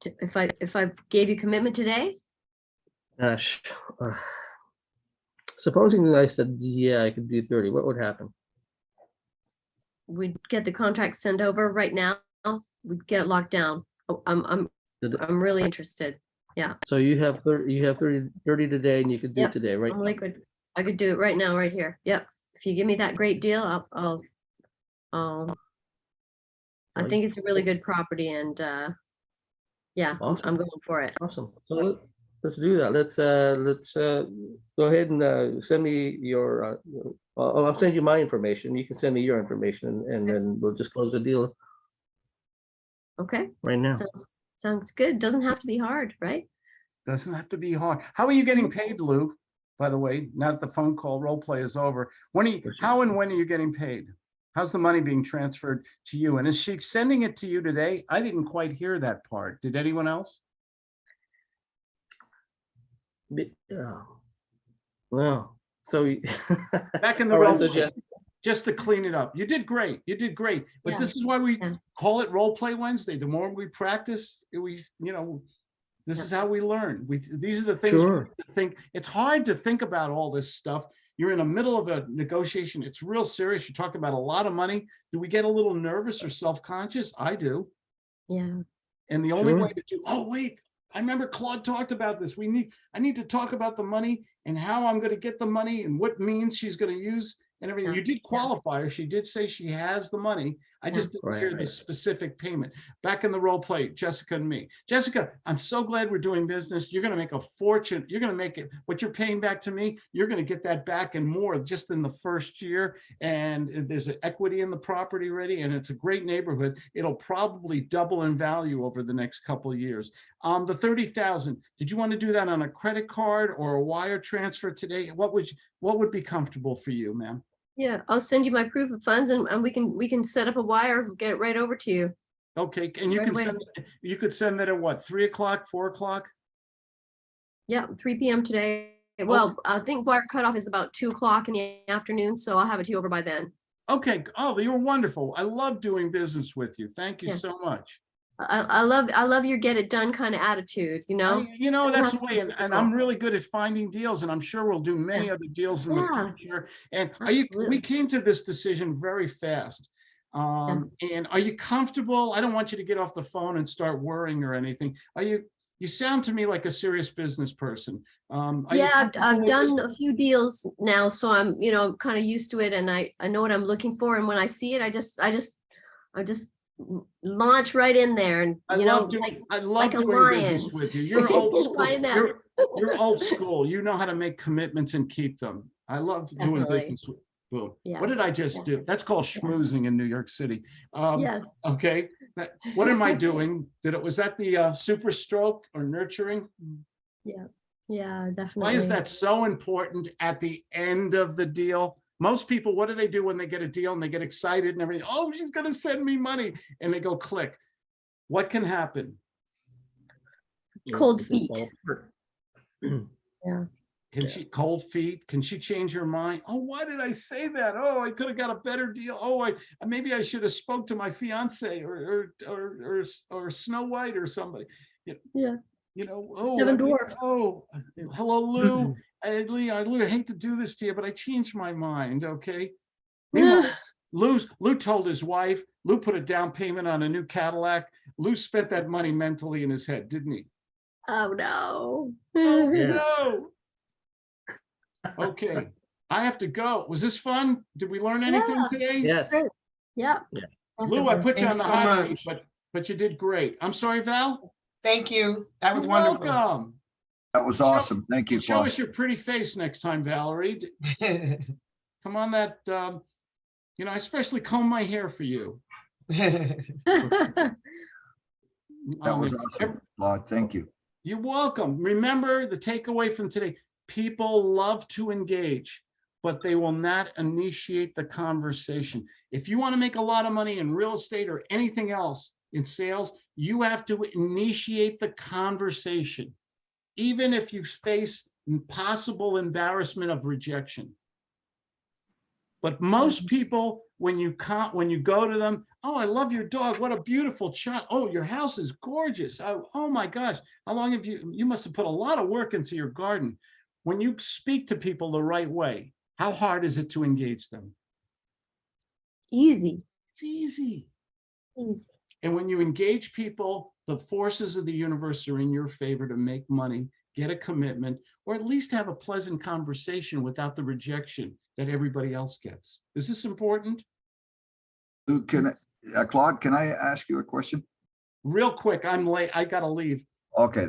to- if I, if I gave you commitment today? Gosh. uh, Supposing I said, yeah, I could do thirty, what would happen? We'd get the contract sent over right now. We'd get it locked down. Oh, I'm, I'm, I'm really interested. Yeah. So you have thirty, you have 30 30 today and you could do Yep, it today, right? I'm liquid. I could do it right now, right here. Yep. If you give me that great deal, I'll, I'll, um, I think it's a really good property and, uh, yeah, I'm- Awesome. I'm going for it. Awesome. So let- let's do that. Let's, uh, let's, uh, go ahead and, uh, send me your, uh, I'll, I'll send you my information. You can send me your information and- and then we'll just close the deal Okay, right now. sounds, sounds good. Doesn't have to be hard, right? Doesn't have to be hard. How are you getting paid, Lou? By the way, now that the phone call role play is over, when are you, how and when are you getting paid? How's the money being transferred to you? And is she sending it to you today? I didn't quite hear that part. Did anyone else? Yeah. Well, so. Back in the role, play, just to clean it up. You did great. You did great. But Yeah, this is why we call it role play Wednesday. The more we practice, we, you know, this is how we learn. We, these are the things Sure. think, it's hard to think about all this stuff. You're in the middle of a negotiation. It's real serious. You're talking about a lot of money. Do we get a little nervous or self-conscious? I do. Yeah, And the only Sure. way to do, oh, wait, I remember Claude talked about this. We need, I need to talk about the money and how I'm gonna get the money and what means she's gonna use and everything. Yeah, You did qualify her. She did say she has the money. I just didn't Right, hear the specific payment. Back in the role play, Jessica and me. Jessica, I'm so glad we're doing business. You're gonna make a fortune. You're gonna make it, what you're paying back to me, you're gonna get that back and more just in the first year. And there's an equity in the property ready and it's a great neighborhood. It'll probably double in value over the next couple of years. Um, the thirty thousand, did you want to do that on a credit card or a wire transfer today? What would, you- what would be comfortable for you, ma'am? Yeah. I'll send you my proof of funds and, and we can, we can set up a wire, get it right over to you. Okay, and you Right can away. send, you could send that at what, three o'clock, four o'clock? Yeah, three PM today. Well, I think wire cutoff is about two o'clock in the afternoon, so I'll have it to you over by then. Okay, oh, you're wonderful. I love doing business with you. Thank you Yeah. so much. I, I love, I love your get it done kind of attitude, you know? I- You know, that's the way, and, and I'm really good at finding deals, and I'm sure we'll do many other deals in the future. And are you, we came to this decision very fast. Um, and are you comfortable? I don't want you to get off the phone and start worrying or anything. Are you, you sound to me like a serious business person. Um, Yeah, I've, I've done a few deals now, so I'm, you know, kind of used to it and I, I know what I'm looking for. And when I see it, I just, I just, I just launch right in there and, I you know, doing, like, I love like a doing business lion. with you. You're old school. You're, you're old school. You know how to make commitments and keep them. I love doing Definitely. business with. Boom. Yeah, What did I just yeah. do? That's called schmoozing in New York City. Um, yes, okay, that, what am I doing? Did it, was that the uh, super stroke or nurturing? Yeah. Yeah, definitely. Why is that so important at the end of the deal? Most people, what do they do when they get a deal and they get excited and everything? Oh, she's gonna send me money and they go click. What can happen? Cold feet. yeah. Can Yeah. she, cold feet? Can she change her mind? Oh, why did I say that? Oh, I could have got a better deal. Oh, I, maybe I should have spoke to my fiance or, or, or, or, or Snow White or somebody. You- Yeah. You know, oh. Seven I mean, Dwarfs. Oh, hello, Lou. Hey, Lee, I Lou, hate to do this to you, but I changed my mind, okay? Meanwhile, Lou's, Lou told his wife, Lou put a down payment on a new Cadillac. Lou spent that money mentally in his head, didn't he? Oh, no. Oh, Yeah. no. Okay, I have to go. Was this fun? Did we learn anything Yeah. today? Yes, Great. Yeah. Lou, I definitely. put you on the so hot seat, but, but you did great. I'm sorry, Val? Thank you. That was You're wonderful. welcome. That was awesome. Thank you, Show Claude. us your pretty face next time, Valerie. Come on that, um, you know, I especially comb my hair for you. That Um, was awesome, Claude. Thank you. You're welcome. Remember the takeaway from today, people love to engage, but they will not initiate the conversation. If you want to make a lot of money in real estate or anything else in sales, you have to initiate the conversation. Even if you face possible embarrassment of rejection. But most mm-hmm. people, when you come, when you go to them, oh, I love your dog. What a beautiful child. Oh, your house is gorgeous. Oh, oh my gosh. How long have you, you must have put a lot of work into your garden. When you speak to people the right way, how hard is it to engage them? Easy, It's easy. easy. And when you engage people, the forces of the universe are in your favor to make money, get a commitment, or at least have a pleasant conversation without the rejection that everybody else gets. Is this important? Can, I- uh, Claude, can I ask you a question? Real quick, I'm late. I gotta leave. Okay,